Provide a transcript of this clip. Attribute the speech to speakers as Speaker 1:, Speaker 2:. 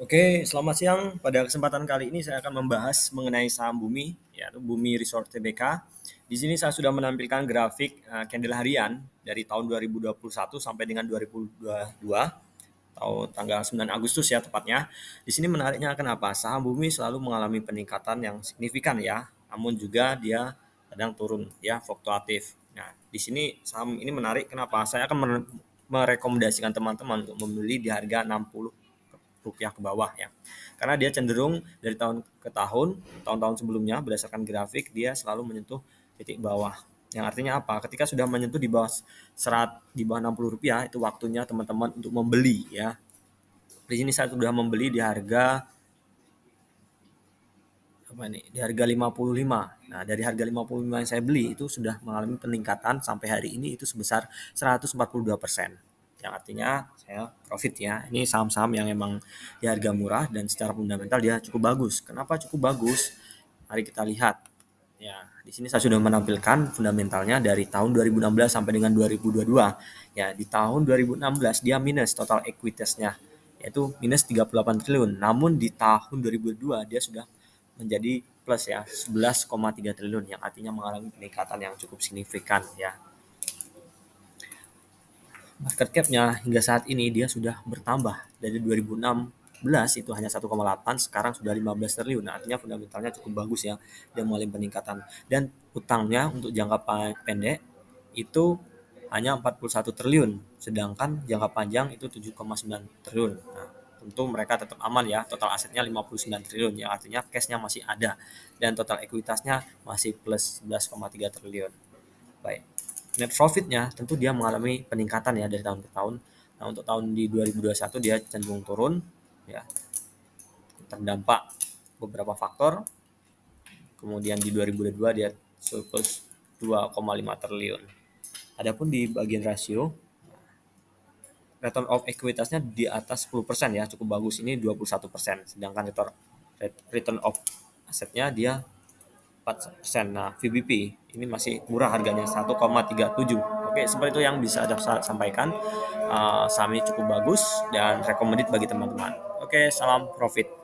Speaker 1: Oke, selamat siang. Pada kesempatan kali ini saya akan membahas mengenai saham Bumi, yaitu Bumi Resort Tbk. Di sini saya sudah menampilkan grafik uh, candle harian dari tahun 2021 sampai dengan 2022 tahun tanggal 9 Agustus ya tepatnya. Di sini menariknya kenapa? Saham Bumi selalu mengalami peningkatan yang signifikan ya, namun juga dia kadang turun ya, fluktuatif. Nah, di sini saham ini menarik kenapa? Saya akan merekomendasikan teman-teman untuk membeli di harga 60 rupiah ke bawah ya. Karena dia cenderung dari tahun ke tahun, tahun-tahun sebelumnya berdasarkan grafik dia selalu menyentuh titik bawah. Yang artinya apa? Ketika sudah menyentuh di bawah serat di bawah 60 rupiah itu waktunya teman-teman untuk membeli ya. Di sini saya sudah membeli di harga apa ini? Di harga 55. Nah, dari harga 55 yang saya beli itu sudah mengalami peningkatan sampai hari ini itu sebesar 142 persen yang artinya saya profit ya. Ini saham-saham yang emang di harga murah dan secara fundamental dia cukup bagus. Kenapa cukup bagus? Mari kita lihat. Ya, di sini saya sudah menampilkan fundamentalnya dari tahun 2016 sampai dengan 2022. Ya, di tahun 2016 dia minus total equitasnya yaitu minus 38 triliun. Namun di tahun 2022 dia sudah menjadi plus ya 11,3 triliun yang artinya mengalami peningkatan yang cukup signifikan ya market cap-nya hingga saat ini dia sudah bertambah. Dari 2016 itu hanya 1,8 sekarang sudah 15 triliun. Artinya fundamentalnya cukup bagus ya dia mengalami peningkatan. Dan utangnya untuk jangka pendek itu hanya 41 triliun sedangkan jangka panjang itu 7,9 triliun. Nah, tentu mereka tetap aman ya total asetnya 59 triliun ya artinya cashnya masih ada. Dan total ekuitasnya masih plus 11,3 triliun. Baik net profitnya tentu dia mengalami peningkatan ya dari tahun ke tahun. Nah untuk tahun di 2021 dia cenderung turun ya terdampak beberapa faktor. Kemudian di 2022 dia surplus 2,5 triliun. Adapun di bagian rasio return of equitasnya di atas 10% ya cukup bagus ini 21% sedangkan return return of asetnya dia 4%. Nah, VBP ini masih murah harganya 1,37. Oke, seperti itu yang bisa saya sampaikan. Uh, saham ini cukup bagus dan recommended bagi teman-teman. Oke, salam profit.